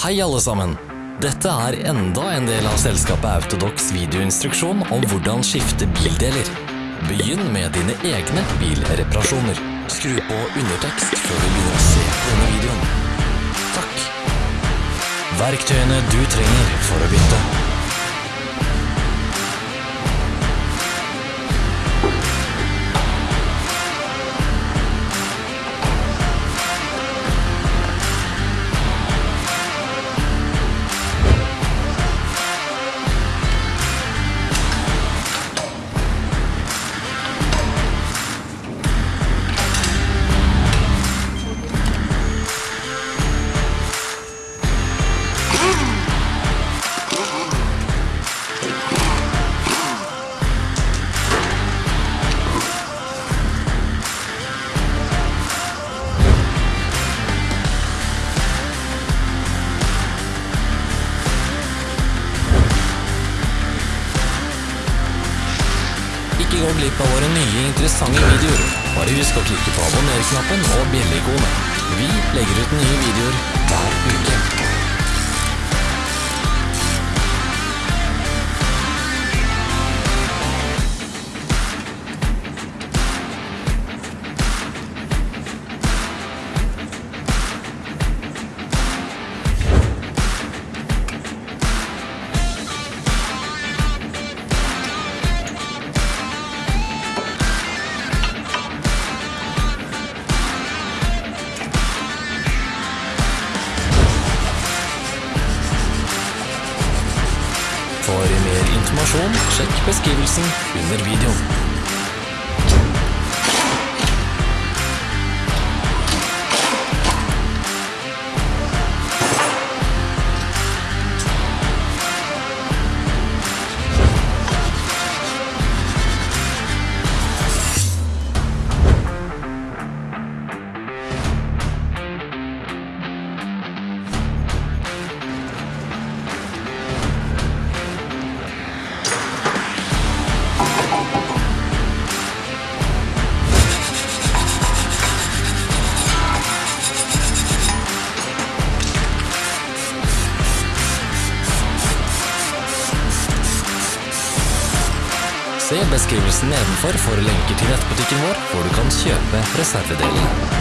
Hei alle sammen! Dette er enda en del av selskapet Autodox videoinstruksjon om hvordan skifte bildeler. Begynn med dine egne bilreparasjoner. Skru på undertekst før du begynner å se denne videoen. Takk. Verktøyene du trenger for å bytte. Glipp av våre nye interessante videoer. Bare husk å klikke på abonner-knappen og bjelleikonet. Vi legger ut nye videoer hver uke. Mer informasjon, sjekk beskrivelsen under videoen. Se beskrivelsen nedenfor for lenker til nettbutikken vår, hvor du kan kjøpe reservedelene.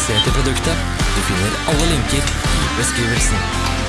Interessert i produktet? Du finner alle linker i beskrivelsen.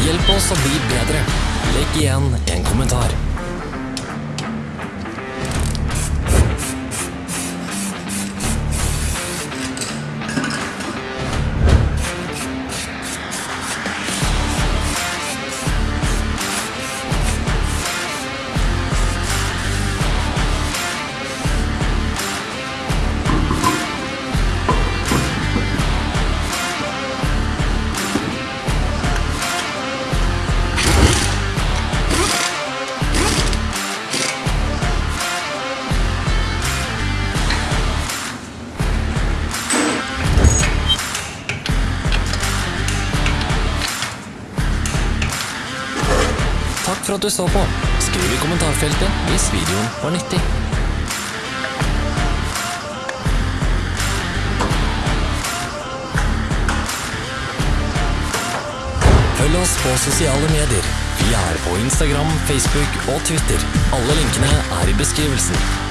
Hjelp oss å bli bedre. Legg igjen en kommentar. For at du så på. Skriv i kommentarfeltet hvis videoen var nyttig. Følg oss på sosiale medier. Vi er på Instagram, Facebook og Twitter. Alle linkene er i beskrivelsen.